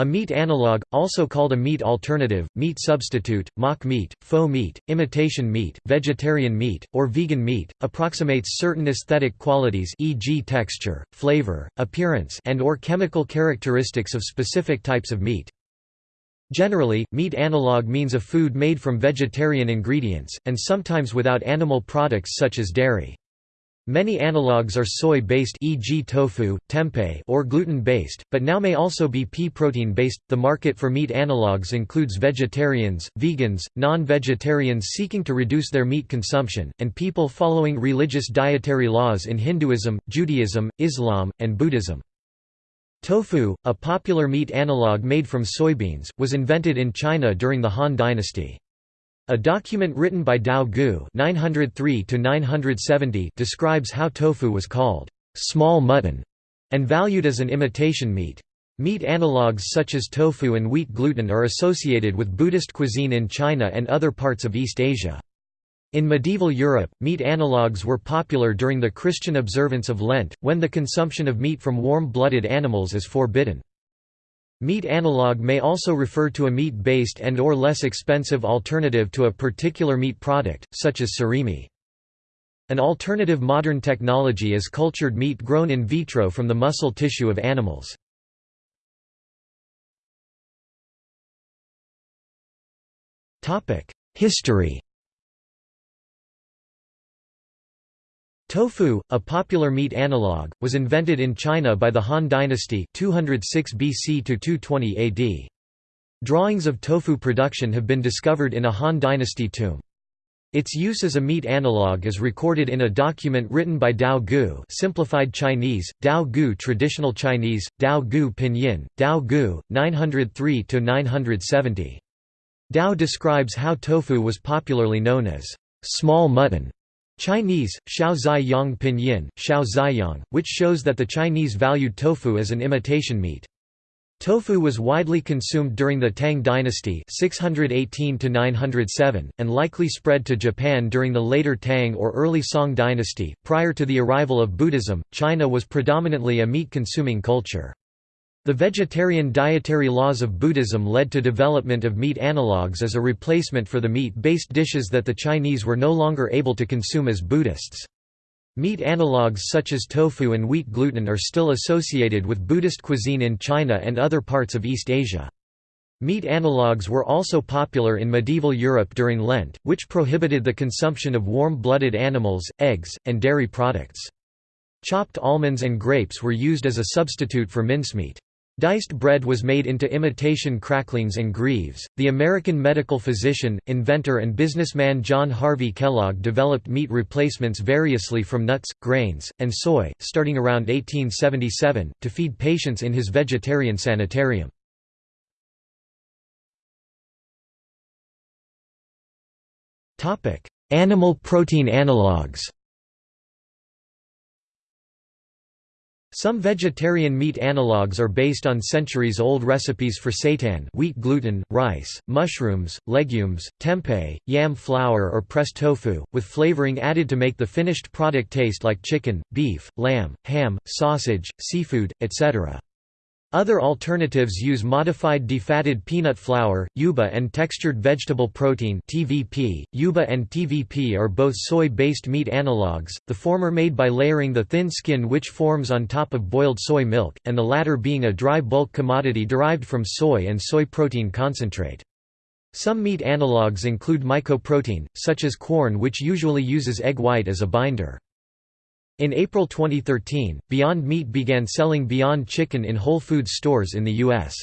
A meat analog, also called a meat alternative, meat substitute, mock meat, faux meat, imitation meat, vegetarian meat, or vegan meat, approximates certain aesthetic qualities e.g. texture, flavor, appearance and or chemical characteristics of specific types of meat. Generally, meat analog means a food made from vegetarian ingredients, and sometimes without animal products such as dairy. Many analogues are soy-based e.g. tofu, tempeh or gluten-based, but now may also be pea protein-based. The market for meat analogues includes vegetarians, vegans, non-vegetarians seeking to reduce their meat consumption, and people following religious dietary laws in Hinduism, Judaism, Islam, and Buddhism. Tofu, a popular meat analog made from soybeans, was invented in China during the Han dynasty. A document written by Dao Gu (903–970) describes how tofu was called small mutton and valued as an imitation meat. Meat analogues such as tofu and wheat gluten are associated with Buddhist cuisine in China and other parts of East Asia. In medieval Europe, meat analogues were popular during the Christian observance of Lent, when the consumption of meat from warm-blooded animals is forbidden. Meat analog may also refer to a meat-based and or less expensive alternative to a particular meat product, such as surimi. An alternative modern technology is cultured meat grown in vitro from the muscle tissue of animals. History Tofu, a popular meat analog, was invented in China by the Han Dynasty 206 BC to 220 AD. Drawings of tofu production have been discovered in a Han Dynasty tomb. Its use as a meat analog is recorded in a document written by Dao Gu simplified Chinese, Dao Gu traditional Chinese, Dao Gu pinyin, Dao Gu, 903–970. Dao describes how tofu was popularly known as small mutton Chinese, Xiao Zai Yang Pinyin, Xiao Ziyang, which shows that the Chinese valued tofu as an imitation meat. Tofu was widely consumed during the Tang dynasty 618 and likely spread to Japan during the later Tang or early Song dynasty. Prior to the arrival of Buddhism, China was predominantly a meat-consuming culture. The vegetarian dietary laws of Buddhism led to development of meat analogues as a replacement for the meat-based dishes that the Chinese were no longer able to consume as Buddhists. Meat analogues such as tofu and wheat gluten are still associated with Buddhist cuisine in China and other parts of East Asia. Meat analogues were also popular in medieval Europe during Lent, which prohibited the consumption of warm-blooded animals, eggs, and dairy products. Chopped almonds and grapes were used as a substitute for mincemeat. Diced bread was made into imitation cracklings and greaves. The American medical physician, inventor, and businessman John Harvey Kellogg developed meat replacements variously from nuts, grains, and soy, starting around 1877, to feed patients in his vegetarian sanitarium. Animal protein analogues Some vegetarian meat analogues are based on centuries-old recipes for seitan wheat gluten, rice, mushrooms, legumes, tempeh, yam flour or pressed tofu, with flavoring added to make the finished product taste like chicken, beef, lamb, ham, sausage, seafood, etc. Other alternatives use modified defatted peanut flour, yuba and textured vegetable protein (TVP). Yuba and TVP are both soy-based meat analogues, the former made by layering the thin skin which forms on top of boiled soy milk, and the latter being a dry bulk commodity derived from soy and soy protein concentrate. Some meat analogues include mycoprotein, such as Quorn which usually uses egg white as a binder. In April 2013, Beyond Meat began selling Beyond Chicken in Whole Foods stores in the U.S.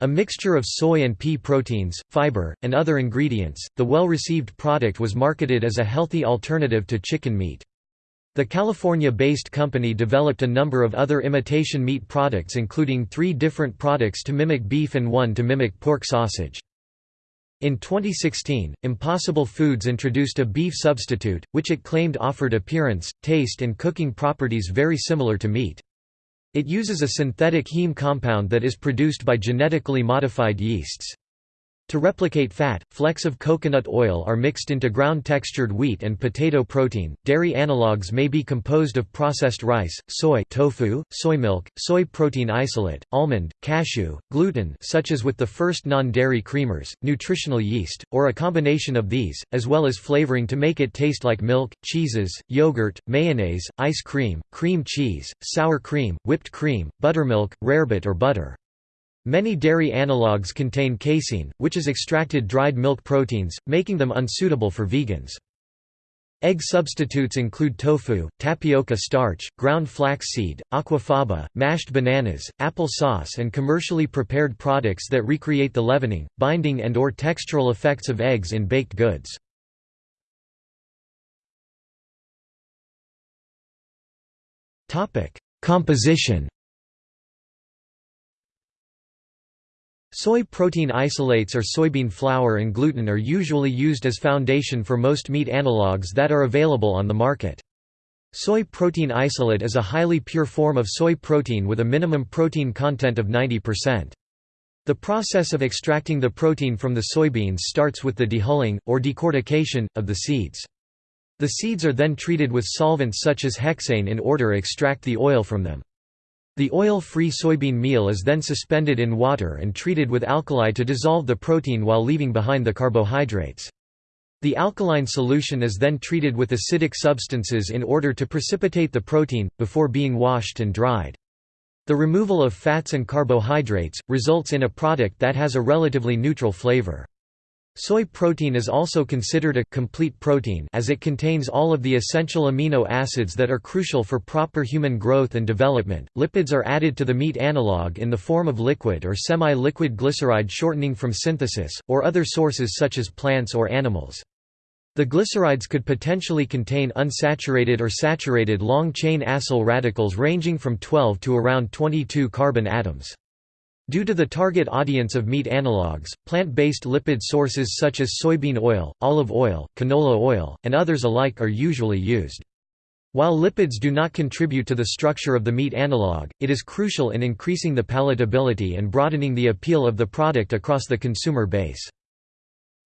A mixture of soy and pea proteins, fiber, and other ingredients, the well-received product was marketed as a healthy alternative to chicken meat. The California-based company developed a number of other imitation meat products including three different products to mimic beef and one to mimic pork sausage. In 2016, Impossible Foods introduced a beef substitute, which it claimed offered appearance, taste and cooking properties very similar to meat. It uses a synthetic heme compound that is produced by genetically modified yeasts. To replicate fat, flecks of coconut oil are mixed into ground-textured wheat and potato protein. Dairy analogues may be composed of processed rice, soy tofu, soy milk, soy protein isolate, almond, cashew, gluten such as with the first non-dairy creamers, nutritional yeast, or a combination of these, as well as flavoring to make it taste like milk, cheeses, yogurt, mayonnaise, ice cream, cream cheese, sour cream, whipped cream, buttermilk, rarebit or butter. Many dairy analogues contain casein, which is extracted dried milk proteins, making them unsuitable for vegans. Egg substitutes include tofu, tapioca starch, ground flaxseed, aquafaba, mashed bananas, apple sauce and commercially prepared products that recreate the leavening, binding and or textural effects of eggs in baked goods. Composition Soy protein isolates or soybean flour and gluten are usually used as foundation for most meat analogues that are available on the market. Soy protein isolate is a highly pure form of soy protein with a minimum protein content of 90%. The process of extracting the protein from the soybeans starts with the dehulling, or decortication, of the seeds. The seeds are then treated with solvents such as hexane in order to extract the oil from them. The oil-free soybean meal is then suspended in water and treated with alkali to dissolve the protein while leaving behind the carbohydrates. The alkaline solution is then treated with acidic substances in order to precipitate the protein, before being washed and dried. The removal of fats and carbohydrates, results in a product that has a relatively neutral flavor. Soy protein is also considered a complete protein as it contains all of the essential amino acids that are crucial for proper human growth and development. Lipids are added to the meat analog in the form of liquid or semi-liquid glyceride shortening from synthesis, or other sources such as plants or animals. The glycerides could potentially contain unsaturated or saturated long-chain acyl radicals ranging from 12 to around 22 carbon atoms. Due to the target audience of meat analogues, plant-based lipid sources such as soybean oil, olive oil, canola oil, and others alike are usually used. While lipids do not contribute to the structure of the meat analog, it is crucial in increasing the palatability and broadening the appeal of the product across the consumer base.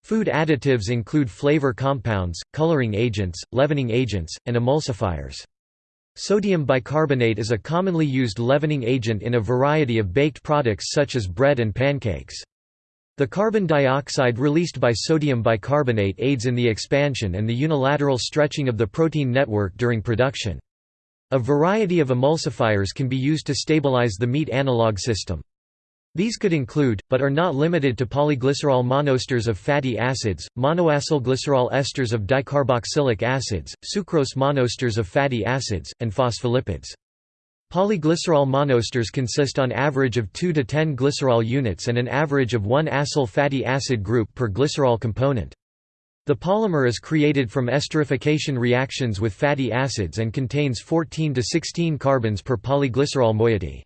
Food additives include flavor compounds, coloring agents, leavening agents, and emulsifiers. Sodium bicarbonate is a commonly used leavening agent in a variety of baked products such as bread and pancakes. The carbon dioxide released by sodium bicarbonate aids in the expansion and the unilateral stretching of the protein network during production. A variety of emulsifiers can be used to stabilize the meat analog system. These could include, but are not limited to polyglycerol monoesters of fatty acids, monoacylglycerol esters of dicarboxylic acids, sucrose monoesters of fatty acids, and phospholipids. Polyglycerol monoesters consist on average of 2 to 10 glycerol units and an average of 1 acyl fatty acid group per glycerol component. The polymer is created from esterification reactions with fatty acids and contains 14 to 16 carbons per polyglycerol moiety.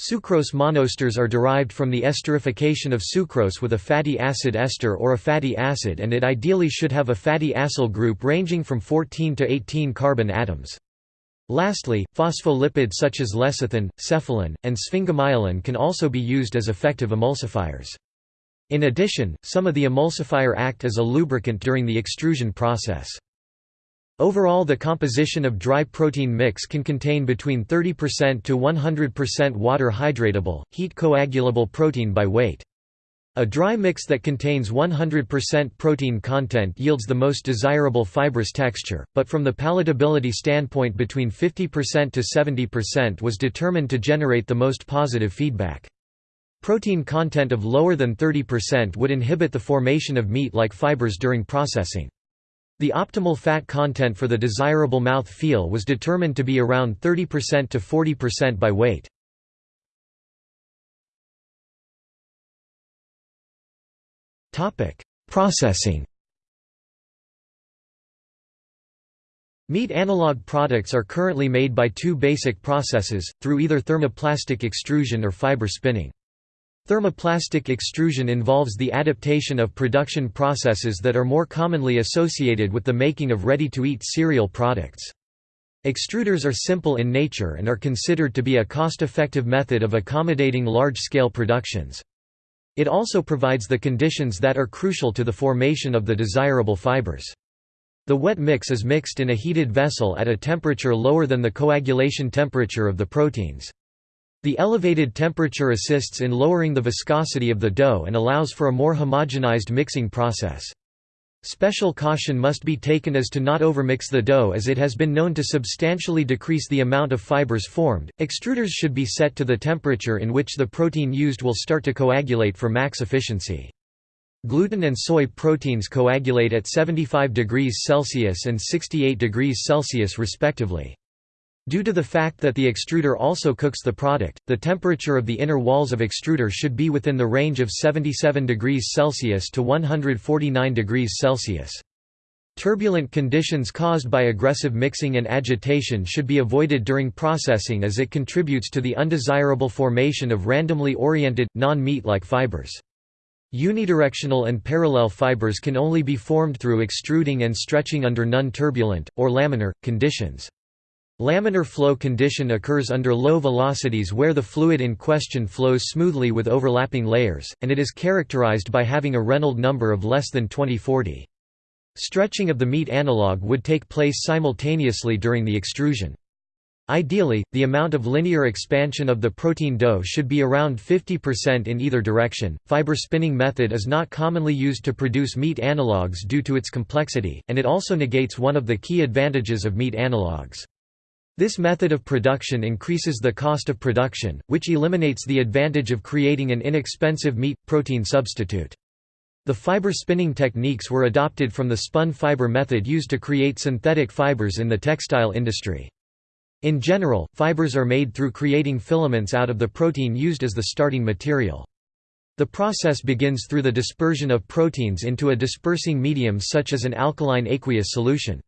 Sucrose monoesters are derived from the esterification of sucrose with a fatty acid ester or a fatty acid and it ideally should have a fatty acyl group ranging from 14 to 18 carbon atoms. Lastly, phospholipids such as lecithin, cephalin, and sphingomyelin can also be used as effective emulsifiers. In addition, some of the emulsifier act as a lubricant during the extrusion process. Overall the composition of dry protein mix can contain between 30% to 100% water hydratable, heat coagulable protein by weight. A dry mix that contains 100% protein content yields the most desirable fibrous texture, but from the palatability standpoint between 50% to 70% was determined to generate the most positive feedback. Protein content of lower than 30% would inhibit the formation of meat-like fibers during processing. The optimal fat content for the desirable mouth feel was determined to be around 30% to 40% by weight. Processing Meat analog products are currently made by two basic processes, through either thermoplastic extrusion or fiber spinning. Thermoplastic extrusion involves the adaptation of production processes that are more commonly associated with the making of ready-to-eat cereal products. Extruders are simple in nature and are considered to be a cost-effective method of accommodating large-scale productions. It also provides the conditions that are crucial to the formation of the desirable fibers. The wet mix is mixed in a heated vessel at a temperature lower than the coagulation temperature of the proteins. The elevated temperature assists in lowering the viscosity of the dough and allows for a more homogenized mixing process. Special caution must be taken as to not overmix the dough as it has been known to substantially decrease the amount of fibers formed. Extruders should be set to the temperature in which the protein used will start to coagulate for max efficiency. Gluten and soy proteins coagulate at 75 degrees Celsius and 68 degrees Celsius respectively. Due to the fact that the extruder also cooks the product, the temperature of the inner walls of extruder should be within the range of 77 degrees Celsius to 149 degrees Celsius. Turbulent conditions caused by aggressive mixing and agitation should be avoided during processing as it contributes to the undesirable formation of randomly oriented, non-meat-like fibers. Unidirectional and parallel fibers can only be formed through extruding and stretching under non-turbulent, or laminar, conditions. Laminar flow condition occurs under low velocities where the fluid in question flows smoothly with overlapping layers, and it is characterized by having a Reynolds number of less than 2040. Stretching of the meat analog would take place simultaneously during the extrusion. Ideally, the amount of linear expansion of the protein dough should be around 50% in either direction. Fiber spinning method is not commonly used to produce meat analogues due to its complexity, and it also negates one of the key advantages of meat analogues. This method of production increases the cost of production, which eliminates the advantage of creating an inexpensive meat-protein substitute. The fiber spinning techniques were adopted from the spun fiber method used to create synthetic fibers in the textile industry. In general, fibers are made through creating filaments out of the protein used as the starting material. The process begins through the dispersion of proteins into a dispersing medium such as an alkaline aqueous solution.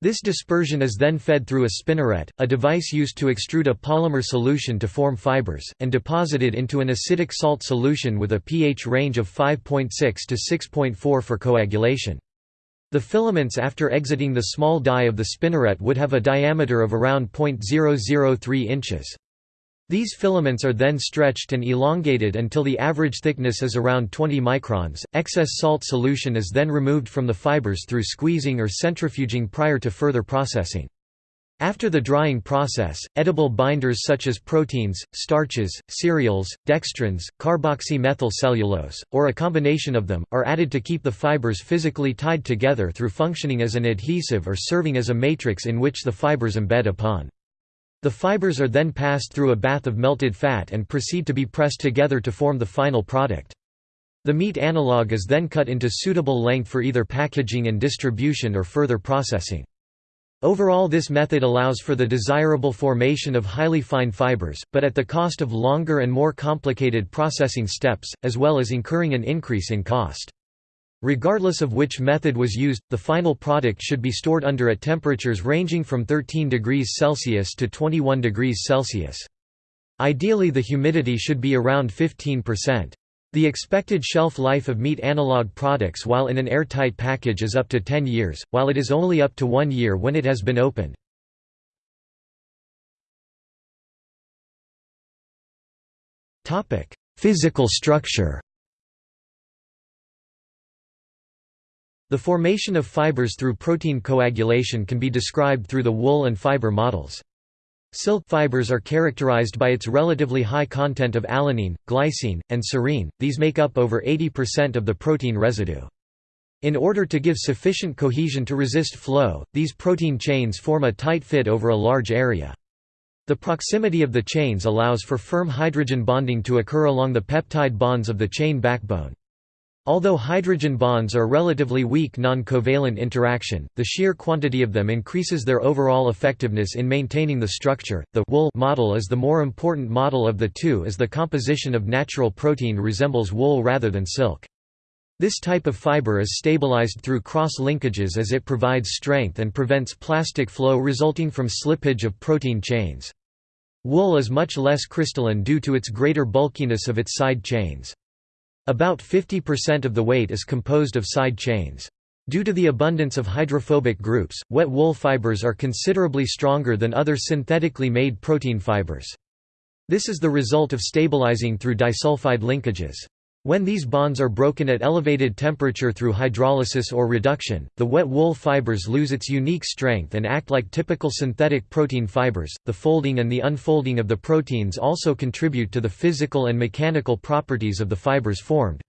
This dispersion is then fed through a spinneret, a device used to extrude a polymer solution to form fibers, and deposited into an acidic salt solution with a pH range of 5.6 to 6.4 for coagulation. The filaments after exiting the small die of the spinneret would have a diameter of around 0.003 inches. These filaments are then stretched and elongated until the average thickness is around 20 microns. Excess salt solution is then removed from the fibers through squeezing or centrifuging prior to further processing. After the drying process, edible binders such as proteins, starches, cereals, dextrins, carboxymethylcellulose, or a combination of them, are added to keep the fibers physically tied together through functioning as an adhesive or serving as a matrix in which the fibers embed upon. The fibers are then passed through a bath of melted fat and proceed to be pressed together to form the final product. The meat analog is then cut into suitable length for either packaging and distribution or further processing. Overall this method allows for the desirable formation of highly fine fibers, but at the cost of longer and more complicated processing steps, as well as incurring an increase in cost. Regardless of which method was used, the final product should be stored under at temperatures ranging from 13 degrees Celsius to 21 degrees Celsius. Ideally the humidity should be around 15%. The expected shelf life of meat analog products while in an airtight package is up to 10 years, while it is only up to one year when it has been opened. Physical structure The formation of fibers through protein coagulation can be described through the wool and fiber models. Silk fibers are characterized by its relatively high content of alanine, glycine, and serine, these make up over 80% of the protein residue. In order to give sufficient cohesion to resist flow, these protein chains form a tight fit over a large area. The proximity of the chains allows for firm hydrogen bonding to occur along the peptide bonds of the chain backbone. Although hydrogen bonds are relatively weak non-covalent interaction, the sheer quantity of them increases their overall effectiveness in maintaining the structure. The wool model is the more important model of the two as the composition of natural protein resembles wool rather than silk. This type of fiber is stabilized through cross-linkages as it provides strength and prevents plastic flow resulting from slippage of protein chains. Wool is much less crystalline due to its greater bulkiness of its side chains. About 50% of the weight is composed of side chains. Due to the abundance of hydrophobic groups, wet wool fibers are considerably stronger than other synthetically made protein fibers. This is the result of stabilizing through disulfide linkages. When these bonds are broken at elevated temperature through hydrolysis or reduction, the wet wool fibers lose its unique strength and act like typical synthetic protein fibers. The folding and the unfolding of the proteins also contribute to the physical and mechanical properties of the fibers formed.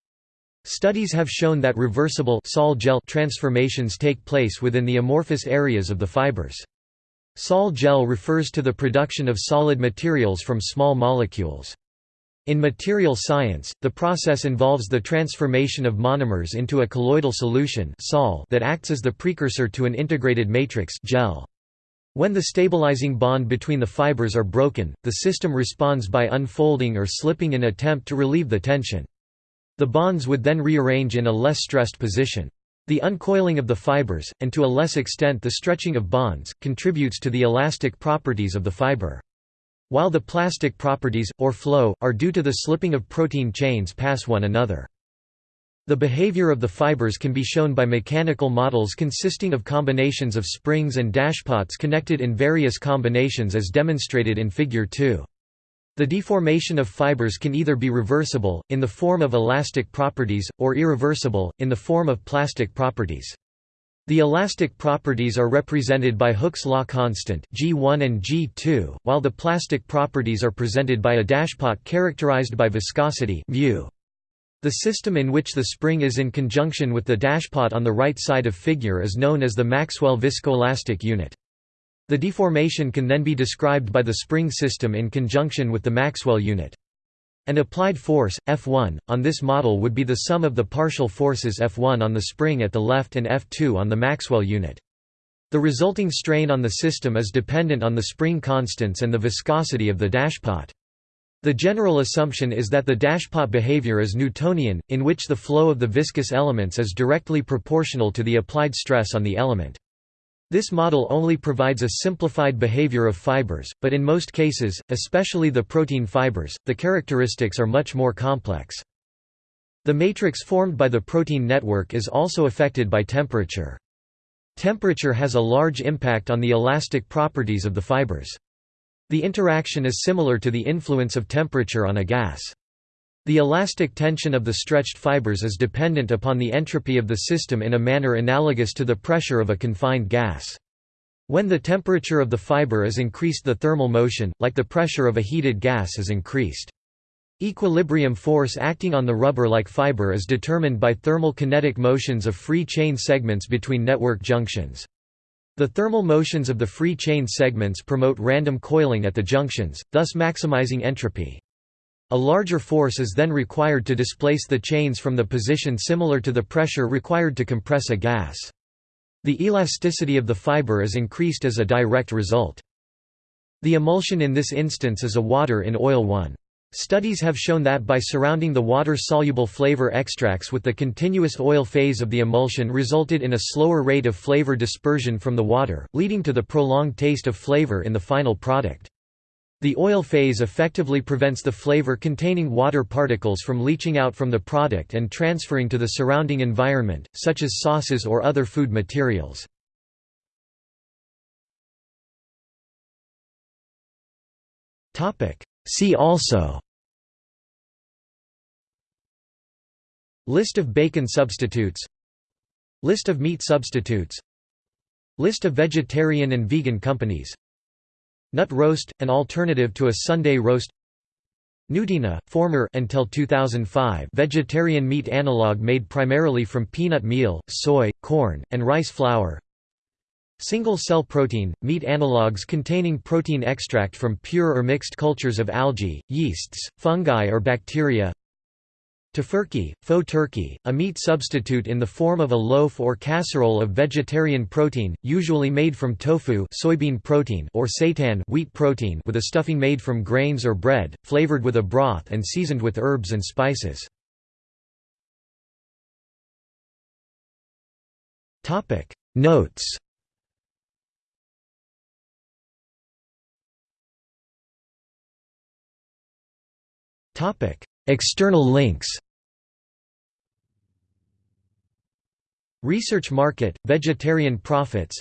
Studies have shown that reversible sol gel transformations take place within the amorphous areas of the fibers. Sol gel refers to the production of solid materials from small molecules. In material science, the process involves the transformation of monomers into a colloidal solution sol that acts as the precursor to an integrated matrix gel. When the stabilizing bond between the fibers are broken, the system responds by unfolding or slipping in attempt to relieve the tension. The bonds would then rearrange in a less stressed position. The uncoiling of the fibers, and to a less extent the stretching of bonds, contributes to the elastic properties of the fiber. While the plastic properties, or flow, are due to the slipping of protein chains past one another. The behavior of the fibers can be shown by mechanical models consisting of combinations of springs and dashpots connected in various combinations as demonstrated in Figure 2. The deformation of fibers can either be reversible, in the form of elastic properties, or irreversible, in the form of plastic properties. The elastic properties are represented by Hooke's law constant G1 and G2, while the plastic properties are presented by a dashpot characterized by viscosity. The system in which the spring is in conjunction with the dashpot on the right side of figure is known as the Maxwell viscoelastic unit. The deformation can then be described by the spring system in conjunction with the Maxwell unit. An applied force, F1, on this model would be the sum of the partial forces F1 on the spring at the left and F2 on the Maxwell unit. The resulting strain on the system is dependent on the spring constants and the viscosity of the dashpot. The general assumption is that the dashpot behavior is Newtonian, in which the flow of the viscous elements is directly proportional to the applied stress on the element. This model only provides a simplified behavior of fibers, but in most cases, especially the protein fibers, the characteristics are much more complex. The matrix formed by the protein network is also affected by temperature. Temperature has a large impact on the elastic properties of the fibers. The interaction is similar to the influence of temperature on a gas. The elastic tension of the stretched fibers is dependent upon the entropy of the system in a manner analogous to the pressure of a confined gas. When the temperature of the fiber is increased the thermal motion, like the pressure of a heated gas is increased. Equilibrium force acting on the rubber-like fiber is determined by thermal kinetic motions of free chain segments between network junctions. The thermal motions of the free chain segments promote random coiling at the junctions, thus maximizing entropy. A larger force is then required to displace the chains from the position similar to the pressure required to compress a gas. The elasticity of the fiber is increased as a direct result. The emulsion in this instance is a water in oil one. Studies have shown that by surrounding the water-soluble flavor extracts with the continuous oil phase of the emulsion resulted in a slower rate of flavor dispersion from the water, leading to the prolonged taste of flavor in the final product. The oil phase effectively prevents the flavor-containing water particles from leaching out from the product and transferring to the surrounding environment, such as sauces or other food materials. See also List of bacon substitutes List of meat substitutes List of vegetarian and vegan companies Nut roast, an alternative to a Sunday roast. Nuteena, former until 2005 vegetarian meat analog made primarily from peanut meal, soy, corn, and rice flour. Single-cell protein, meat analogues containing protein extract from pure or mixed cultures of algae, yeasts, fungi or bacteria Tofurkey, faux turkey, a meat substitute in the form of a loaf or casserole of vegetarian protein, usually made from tofu soybean protein or seitan wheat protein with a stuffing made from grains or bread, flavored with a broth and seasoned with herbs and spices. Notes External links. Research Market, Vegetarian Profits.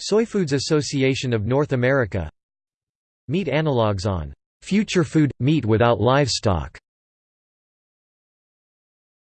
Soyfoods Association of North America. Meat analogues on "'Future Food – Meat without livestock'